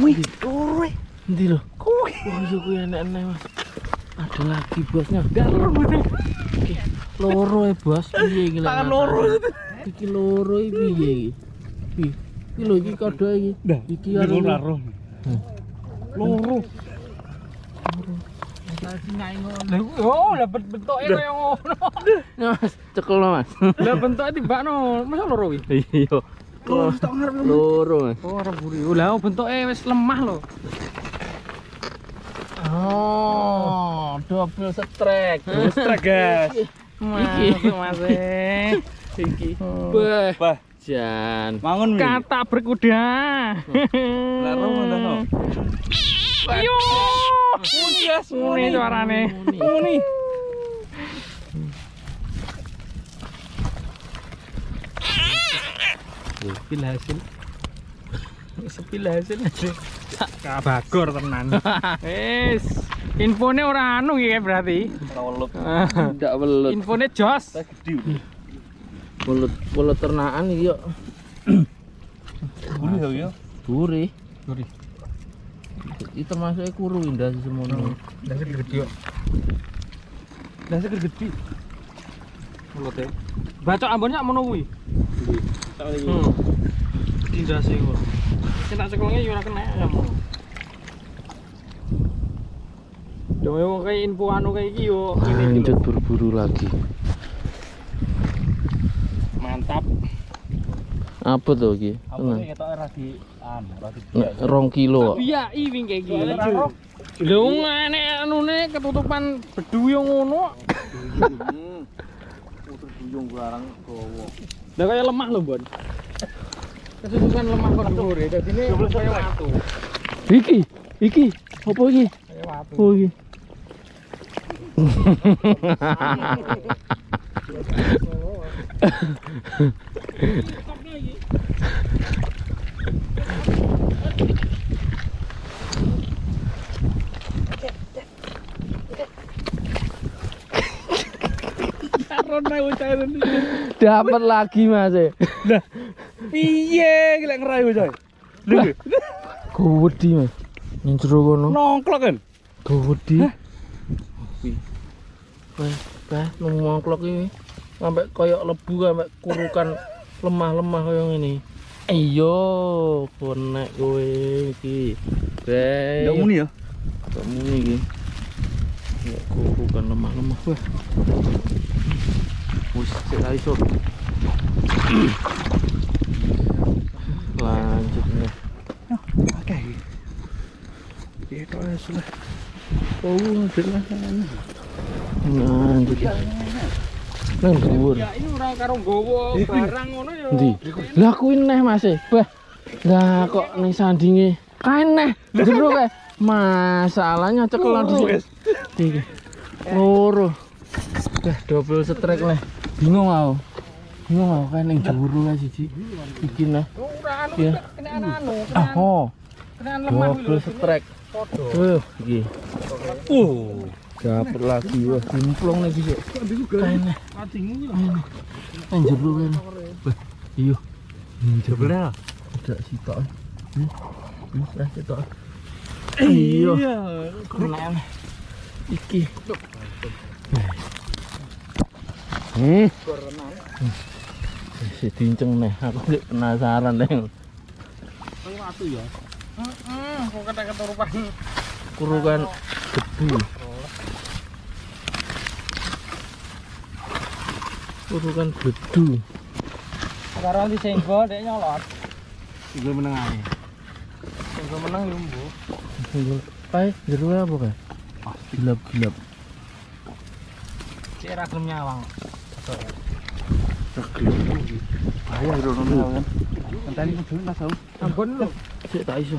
Wih, iya enak-enak mas. Ada lagi bosnya. Loro. Iki ya bos. Piye iki Tangan loro. Iki loro iki piye iki? Iki. Iki lho iki iki. Iki iki loro. Hmm. Loro. Oh, lah ben- bentuke kaya ngono. Ya, Mas, cekel Mas. Lah bentuke tibakno, masa loro kuwi? Iya. Loro tak ngarep. Loro. Oh, ora buri. Lah bentuke wis lemah lho. Oh, double strike. Wis tragas. Iki. Masuk Mas. Iki. Oh. Bah, Bah, jan. mangun Kata berkuda. Lah romo ngono. Yo. Muni suarane. Muni. Sepil hasil. Sepil hasil. Kabagor tenan. Wis, infone ora anu iki berarti. Rawelep. Ndak welut. Infone jos. Gede. Welut, welut ternakan iki yo. Bulu ya ya. Duri. Duri. Iki termasuk kuru indah semono. Dasar gede kok. Dasar gede. Mulute. Baca ambonnya mono kuwi. Hmm. Tindas sih kok. Sing tak cekelnya yo ora kena ya. Yo kayak info anu kayak iki yo iki Lanjut berburu lagi. Mantap. Apa tuh iki? Apa sih ketok ora di an, ora di Rong kilo. Iya, i wing kayak gini. Lho ngene anune ketutupan bedu yo ngono. Putus buyung barang gowo. Lah kaya lemah lho, Bon. Ketutupan lemah kok dhuwure. Dadine kaya watu. Iki, iki, apa iki? Kaya watu. Oh iki. Karena ucapan Dapat lagi Mas. e. Piye iki lek ngerayu coy? Lho, Gowedi Mas. Ning jero kono. nongklok kan. Gowedi. Wah, bah nongklok iki sampai koyok lebu sampai kurukan lemah-lemah koyo ngene. Iyo, konek kowe iki. Beh. Ndak muni ya. Kok muni iki. Ya kurukan lemah-lemah wah. Wis sik ra iso. Lanjut nih. Oke. Piye tok wis lah. Oh, jelas. Lanjut. Nang dhuwur. Ya ini ora karo nggawa barang ngono ya. Endi? Lah kuwi neh Mas. Bah. Lah kok ning sandinge kae neh jero kae. Masalahnya cekelan di sini. Iki. Loro. Dah double strike neh. Bingung aku. Bingung aku kae ning jero kae siji. Iki neh. Ora anu Iya. kena anu, Ah, oh. Double strike. Tuh, iki. Oh. Dapet lagi wah, jemplung nih bisa. Kainnya, Atimu ya. nang jero kan. Iya. Nang jero. Bener. Ada sitok. Hmm. Hmm, dah sitok. Iya. Kena nih. Iki. Hmm. Dinceng nih, aku penasaran watu ya. Heeh, kok kata keturupan. Kurukan debu. Kurukan debu. Sekarang disenggol dek nyolot. Iku meneng ae. Senggol menang lumbu. Pai, jero apa kae? Kilap, kilap. Kira kerumnya bang. Terkilap. Ayah itu nunggu kan. Nanti ini pun suri nggak tahu. Ampun lu. Cek tak isu.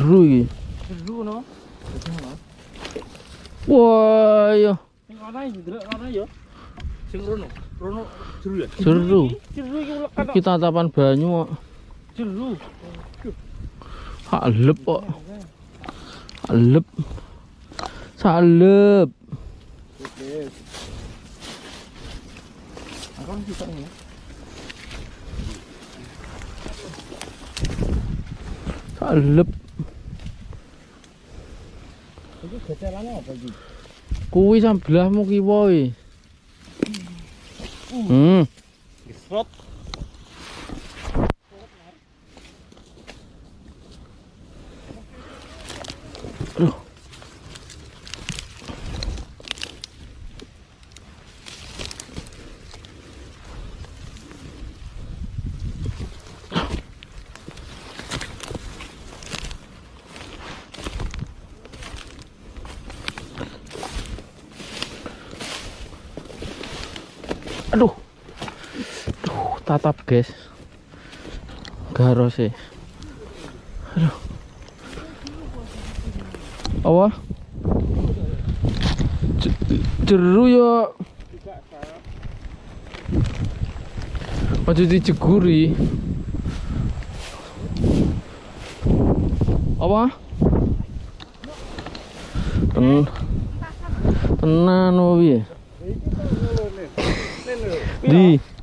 Seru iki. Seru no. Wah, iya. Sing ana iki delok ana. Sing rono. Rono jeru ya. Jeru. Jeru iki ulekan kok. Iki tatapan banyu kok. Jeru. Halep kok. Halep. Salep. Aku bisa ini. Salep. Iki gecelane apa iki? Kuwi sebelahmu kiwa iki. Hmm. Gesrot. Tatap guys. Garos sih. Aduh. Apa? Je- Jeru ya. Ojo dijeguri. Apa? Ten tenan piye? Di.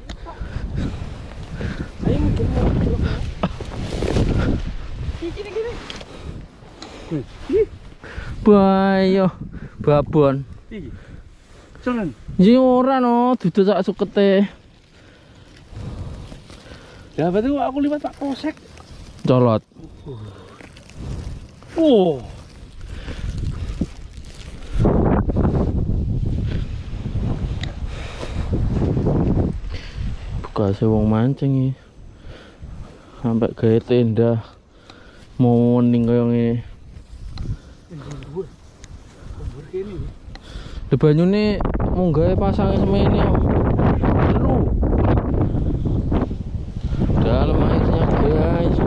Bayo babon. Iki. Jangan. Ji ora no, dudu sak sukete. Ya berarti aku liwat Pak Kosek. Colot. Oh. Buka wong mancing iki. Sampai gawe tenda. Mau ning kaya ngene. Banyune mung gawe pasang semene kok. Seru. Dalam airnya guys.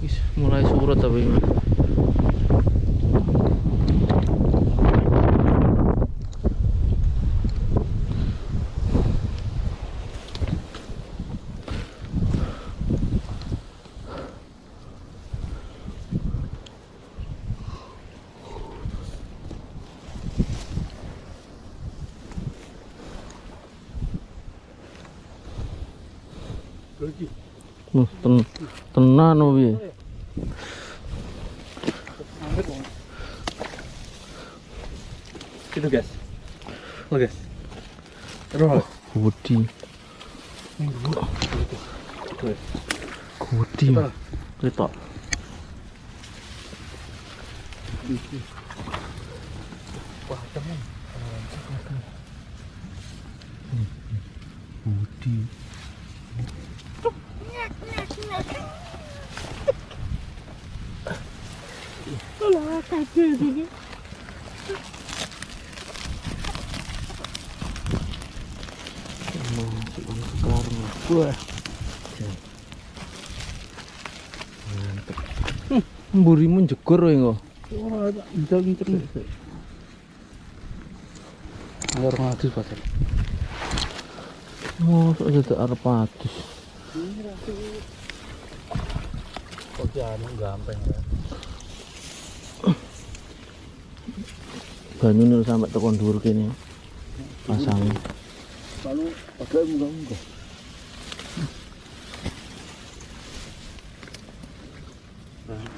Wis mulai surut tapi ini. Lagi. Wah, ten tenan piye. Itu guys. Lo guys. Terus. Gudi. Gudi. Ketok. Wah. Gudi. Wah. Hmm, mburimu jegur engko. Wah, ngincer ngadus pasar. Oh, sok jadi arep adus. Kok anu gampang ya. Banyu nih sampai tekan dhuwur kene. Pasang. Lalu agak munggah-munggah.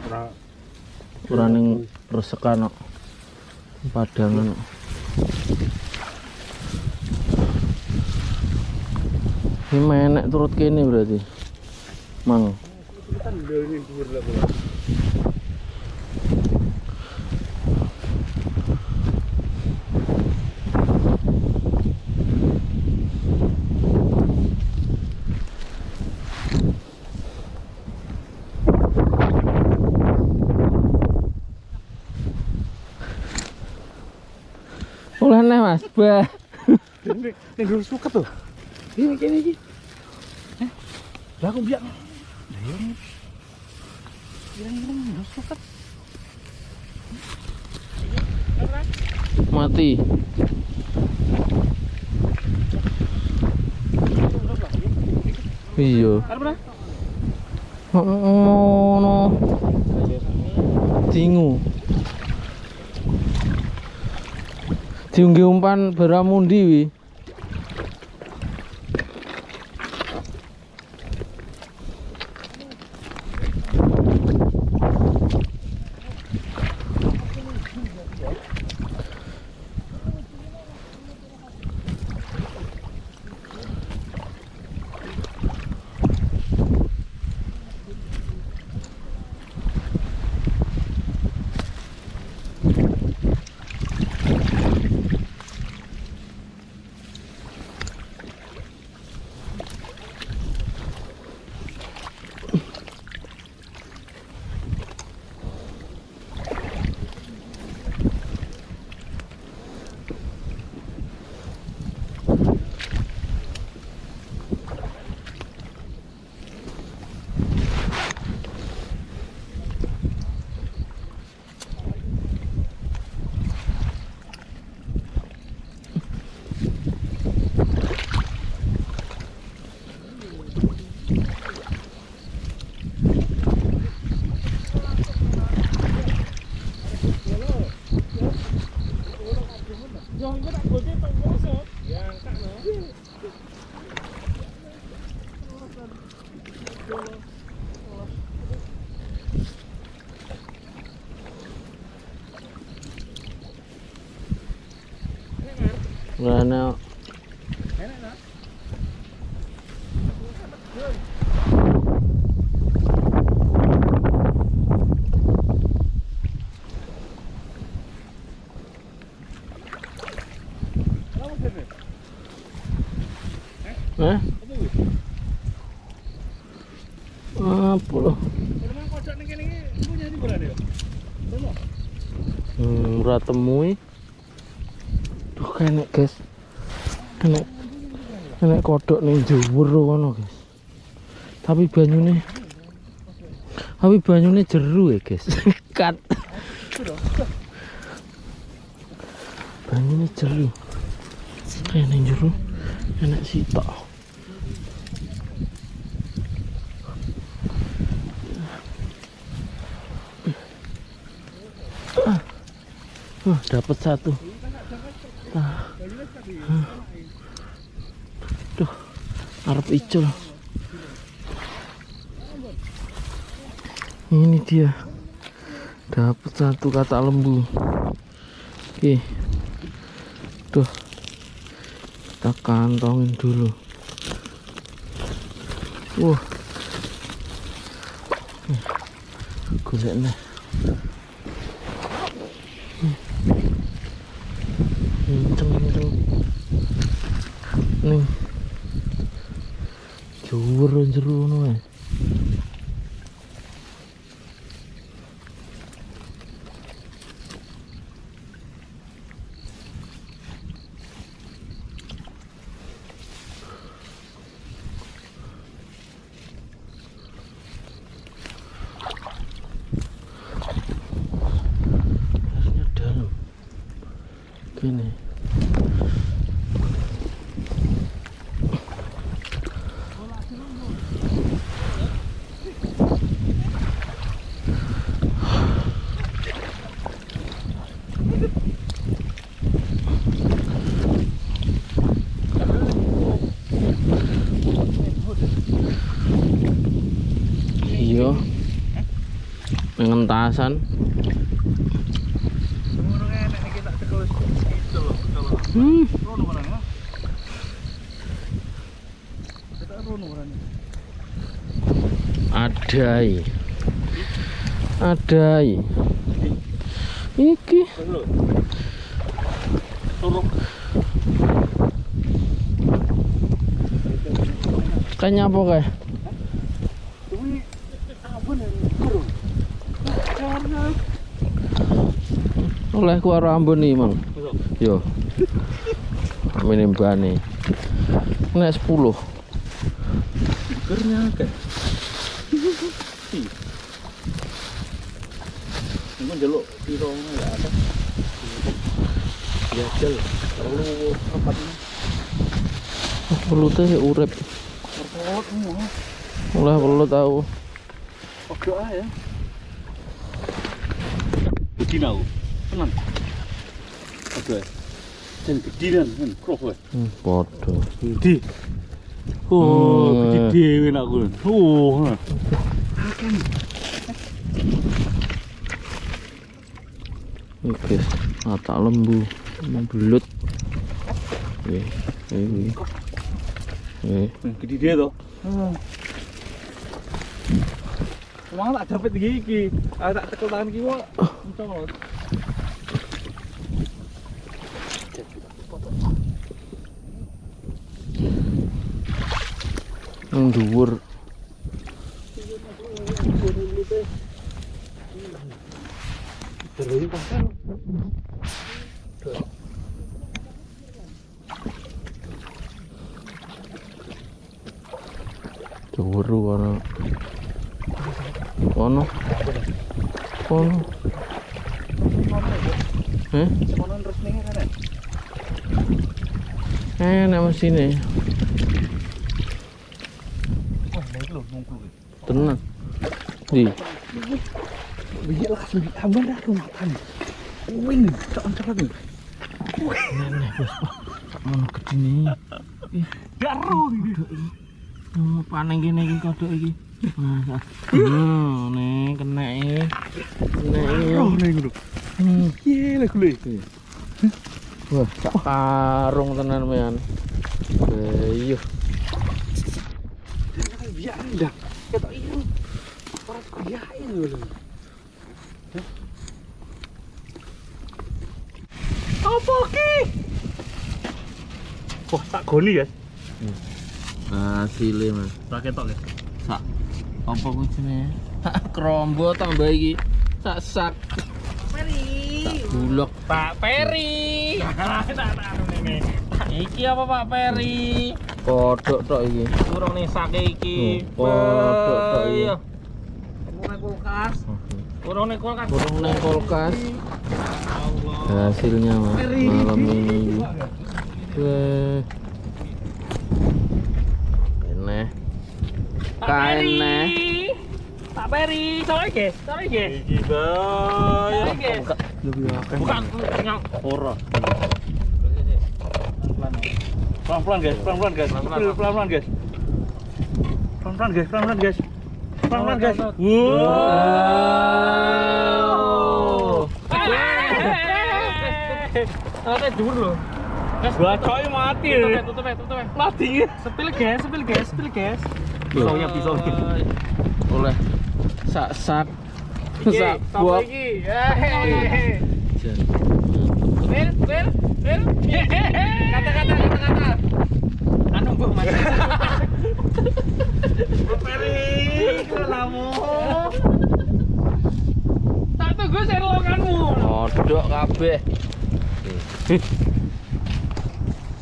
Ora Ora ning resekan kok. Padangan kok. Ini menek turut kene berarti. Mang. Wah. Ini dulu suka tuh. Ini gini eh, Lah aku biar. iya. Bilang-bilang dulu suka. Mati. Iya. Oh, oh, oh, no. Tingu. diunggih umpan beramundi wi Thank. rồi nào Hmm, ora temui. Duh, kene, guys. Kene kene kodok ning dhuwur kono, guys. Tapi banyune Tapi banyune jeru ya, guys. Kat. Banyune jeru. Kene jeru enak sitok. Uh, dapat satu. Ah. Ah. Duh, arep icul. Ini dia. Dapat satu kata lembu. Oke. Duh. Kita kantongin dulu. Wah. Golek nih. Jur jero ngono ae airnya dalam gini iya pengentasan. Hmm. Adai. Adai. Iki. Kayaknya apa kayak oleh ku ambon nih mang yo ini bani nek 10 Gernya akeh. Piro ya. Ya jel. Terlalu apa nih? 10 teh urip Terlalu semua. Ulah perlu tahu. Oke ya. Begini aku. Tenang. Oke. Jangan gediran kan, kroh kowe. Podo. Gede. Oh, gede dhewe nak aku. Oh. Ini guys, mata lembu, belut. Oke, ini. Oke. Gede dia to. Wong tak iki. Aku tak tekel tangan. Mencolot. Yang dhuwur. Terus pasang. Kono. Kono. Eh? Nek mesine. Wah, baik lho nunggu. Tenan. Di. Iya lah sembi abang dah makan. Wing, tak. Nenek, Bos. Gedine. Daro gitu. Mau panen gini hmm, nih kena. Oh, nih gitu. Hmm. Iya lah gue. Wah, karung tenan mean. Ayo. Biar dah. Kita iya. Orang biarin dulu. Apa ki? Wah, tak goni ya. Hasilnya, Mas. Tak ketok ya. Sak. Apa kucine? Krombo tambah iki. Sak sak. Pak Peri. Tak tak anu ini. Iki apa Pak Peri? Kodok tok iki. Kurang nih sake iki. Oh, kodok tok iki. Iya. Kurang nih kulkas. Burung nang kulkas. Hasilnya Mas malam ini. Weh. Eneh. Pak. Peri. Pak Peri, sore guys, sore guys. Iki akeh. Bukan yang Ora. Pelan-pelan guys, pelan-pelan guys. Pelan-pelan. Pelan-pelan guys. Pelan-pelan guys, pelan-pelan guys. Pelan-pelan guys. Wow. Ada dur loh. Guys, Bacoy mati. tutup ya, tutup ya, tutup ya. Mati. Sepil guys, sepil guys, sepil guys. Pisaunya, pisaunya. Oleh sak sak sak. Kata-kata, kata-kata. Anu mbok. Tak tunggu serokanmu. Kodok kabeh.